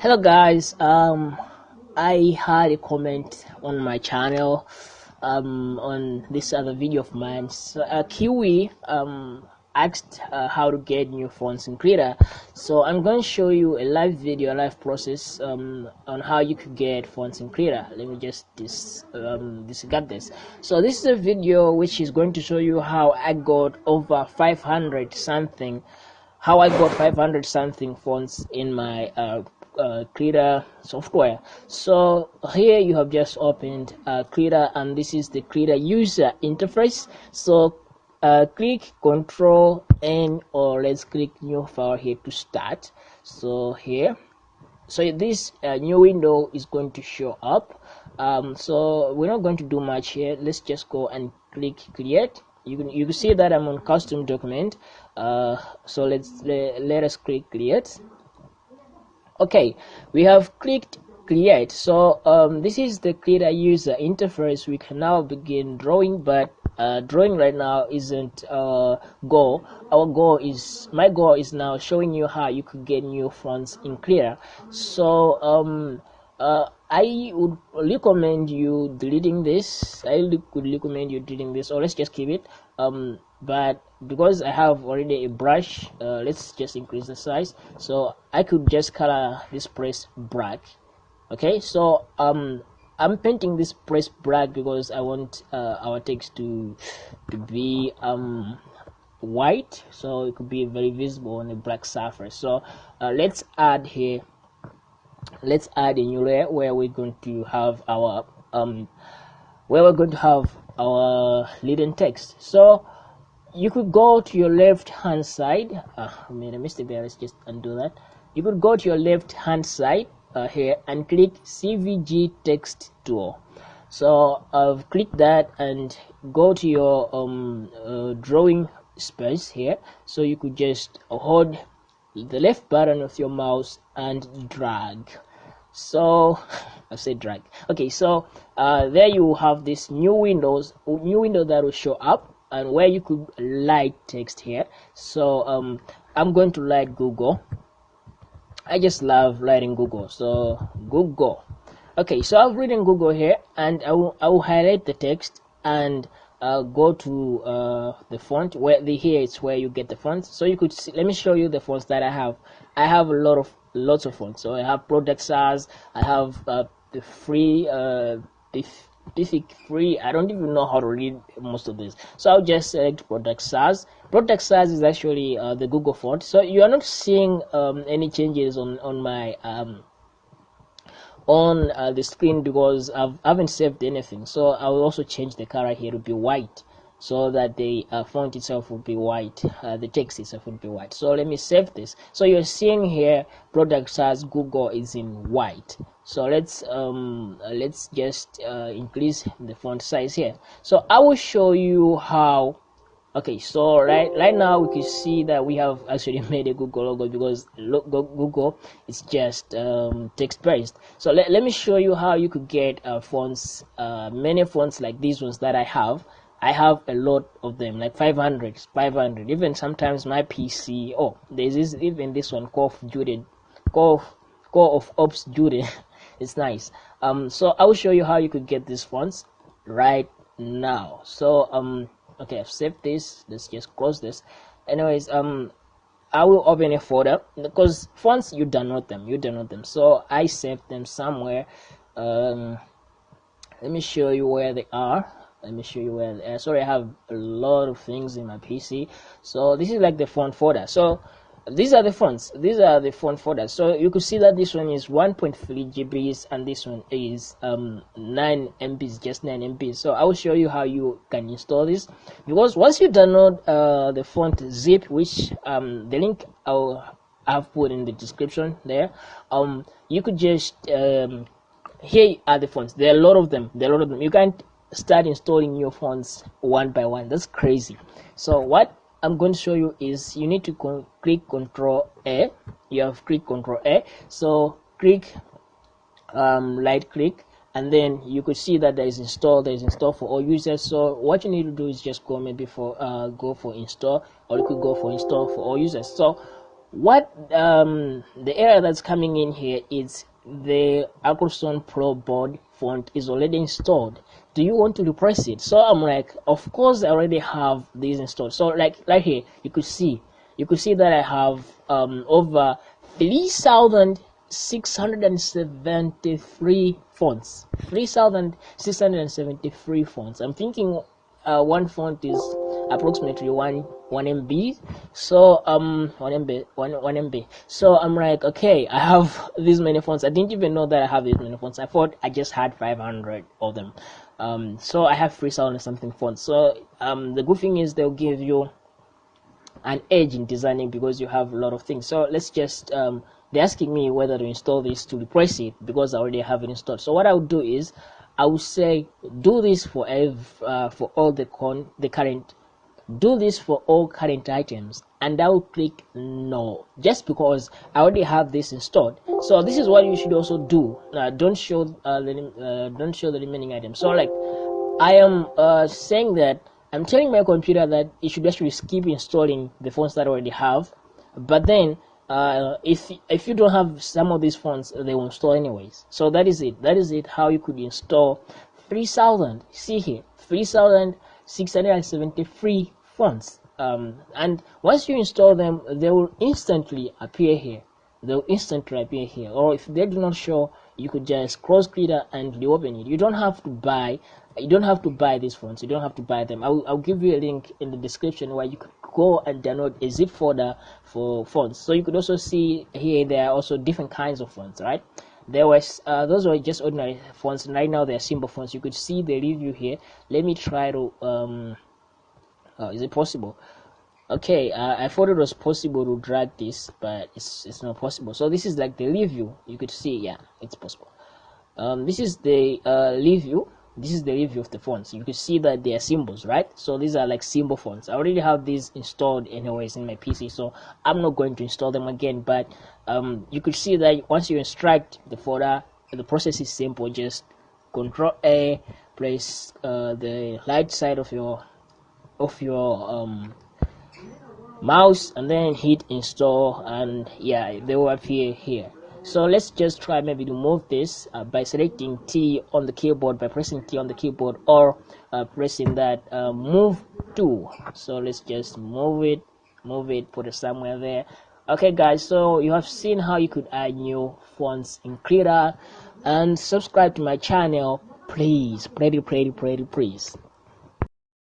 hello guys. Um i had a comment on my channel um on this other video of mine. So uh, kiwi um asked uh, how to get new fonts in Krita so i'm going to show you a live video a live process um, on how you could get fonts in Krita let me just dis um, discard this. So this is a video which is going to show you how i got over 500 something how I got 500 something fonts in my uh, uh, Krita software. So here you have just opened uh, Krita and this is the Krita user interface. So uh, click Control N or let's click New File here to start. So here, so this uh, new window is going to show up. Um, so we're not going to do much here. Let's just go and click Create you can you can see that I'm on custom document. Uh, so let's let, let us click create. Okay we have clicked create. So um, this is the Krita user interface. We can now begin drawing but uh, drawing right now isn't uh, goal. Our goal is my goal is now showing you how you could get new fonts in Krita so um, uh, I would recommend you deleting this. I would recommend you deleting this, or let's just keep it. Um, but because I have already a brush, uh, let's just increase the size. So I could just color this press black. Okay, so um, I'm painting this press black because I want uh, our text to to be um white, so it could be very visible on a black surface. So uh, let's add here let's add a new layer where we're going to have our um where we're going to have our leading text. So you could go to your left hand side. Uh, I made a mistake there. Let's just undo that. You could go to your left hand side uh, here and click SVG text tool. So I've clicked that and go to your um, uh, drawing space here. So you could just hold the left button of your mouse and drag. So I said drag. Okay so uh, there you have this new windows new window that will show up and where you could light text here. So um, I'm going to light Google. I just love writing Google so Google. Okay so I've written Google here and I will, I will highlight the text and uh, go to uh, the font where the here is where you get the fonts so you could see, let me show you the fonts that I have. I have a lot of lots of fonts so I have Product Sans I have uh, the free uh, Pacific free. I don't even know how to read most of this so I'll just select Product Sans Product Sans is actually uh, the Google font. So you are not seeing um, any changes on on my um, on uh, the screen because I've, I haven't saved anything. So I will also change the color here. To be white. So that the uh, font itself will be white. Uh, the text itself will be white. So let me save this. So you're seeing here Product Sans Google is in white. So let's um let's just uh, increase the font size here. So I will show you how okay so right right now we can see that we have actually made a google logo because google is just um, text based. So let, let me show you how you could get uh, fonts uh, many fonts like these ones that i have. I have a lot of them like 500 500 even sometimes my pc oh there's even this one call of duty call call of ops duty. It's nice. Um so i will show you how you could get these fonts right now. So um okay i've saved this. Let's just close this. Anyways um i will open a folder because once you download them you download them. So i saved them somewhere. Um let me show you where they are. Let me show you where uh, sorry i have a lot of things in my pc so this is like the font folder. So these are the fonts. These are the font folders. So you could see that this one is 1.3 gbs and this one is um 9 mbs just 9 mbs so i will show you how you can install this. Because once you download uh, the font zip which um the link i'll have put in the description there um you could just um here are the fonts. There are a lot of them. There are a lot of them. You can't start installing your fonts one by one. That's crazy. So what I'm going to show you is you need to con click control A. You have click control A. So click um, right click and then you could see that there is install there is install for all users. So what you need to do is just go maybe for uh, go for install or you could go for install for all users. So what um, the error that's coming in here is the Acroston Pro board font is already installed. Do you want to repress it? So I'm like, of course I already have these installed. So like right here, you could see, you could see that I have um, over 3,673 fonts. 3,673 fonts. I'm thinking uh, one font is approximately one one MB. So um one MB one one MB. So I'm like, okay, I have these many fonts. I didn't even know that I have these many fonts. I thought I just had 500 of them. Um, so I have 3,000 something fonts. So um, the good thing is they'll give you an edge in designing because you have a lot of things. So let's just um, they're asking me whether to install this to replace it because I already have it installed. So what I would do is I would say do this for ev- uh, for all the con the current do this for all current items and I will click no just because I already have this installed. So this is what you should also do. Uh, don't show uh, the, uh, don't show the remaining items. So like I am uh, saying that I'm telling my computer that it should actually skip installing the fonts that I already have. But then uh, if if you don't have some of these fonts they will install anyways. So that is it. That is it how you could install 3000 see here 3673 fonts um, and once you install them they will instantly appear here. They'll instantly appear here. Or if they do not show you could just cross clear and reopen it. You don't have to buy you don't have to buy these fonts you don't have to buy them. I'll, I'll give you a link in the description where you could go and download a zip folder for fonts so you could also see here there are also different kinds of fonts right? There was uh, those were just ordinary fonts right now they're symbol fonts you could see the review here. Let me try to um uh, is it possible? Okay uh, i thought it was possible to drag this but it's it's not possible. So this is like the review you could see yeah it's possible. Um, this is the uh, review this is the review of the fonts. You can see that they are symbols right? So these are like symbol fonts. I already have these installed anyways in my pc so i'm not going to install them again but um, you could see that once you extract the folder the process is simple. Just control a place uh, the right side of your of your um, mouse and then hit install and yeah they will appear here. So let's just try maybe to move this uh, by selecting T on the keyboard by pressing T on the keyboard or uh, pressing that uh, move to. So let's just move it move it put it somewhere there. Okay guys so you have seen how you could add new fonts in Krita. And subscribe to my channel please. Pretty pretty pretty please